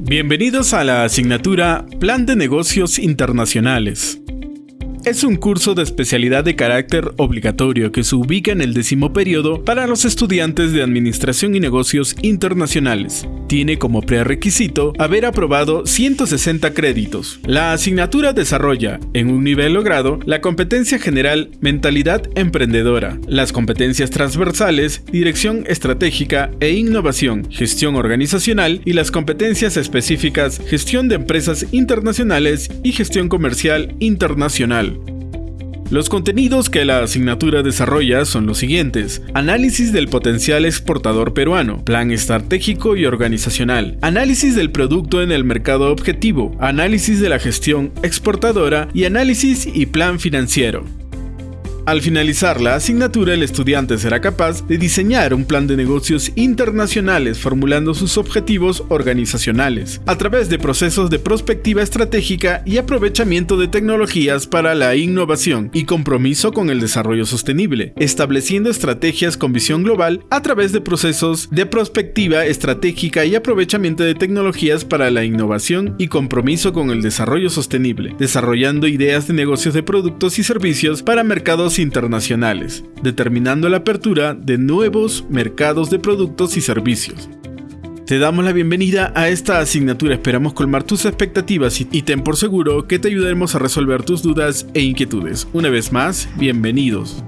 Bienvenidos a la asignatura Plan de Negocios Internacionales. Es un curso de especialidad de carácter obligatorio que se ubica en el décimo periodo para los estudiantes de Administración y Negocios Internacionales. Tiene como prerequisito haber aprobado 160 créditos. La asignatura desarrolla, en un nivel logrado, la competencia general Mentalidad Emprendedora, las competencias transversales Dirección Estratégica e Innovación, Gestión Organizacional y las competencias específicas Gestión de Empresas Internacionales y Gestión Comercial Internacional. Los contenidos que la asignatura desarrolla son los siguientes. Análisis del potencial exportador peruano, plan estratégico y organizacional, análisis del producto en el mercado objetivo, análisis de la gestión exportadora y análisis y plan financiero. Al finalizar la asignatura, el estudiante será capaz de diseñar un plan de negocios internacionales formulando sus objetivos organizacionales, a través de procesos de prospectiva estratégica y aprovechamiento de tecnologías para la innovación y compromiso con el desarrollo sostenible, estableciendo estrategias con visión global a través de procesos de prospectiva estratégica y aprovechamiento de tecnologías para la innovación y compromiso con el desarrollo sostenible, desarrollando ideas de negocios de productos y servicios para mercados internacionales, determinando la apertura de nuevos mercados de productos y servicios. Te damos la bienvenida a esta asignatura, esperamos colmar tus expectativas y ten por seguro que te ayudaremos a resolver tus dudas e inquietudes. Una vez más, bienvenidos.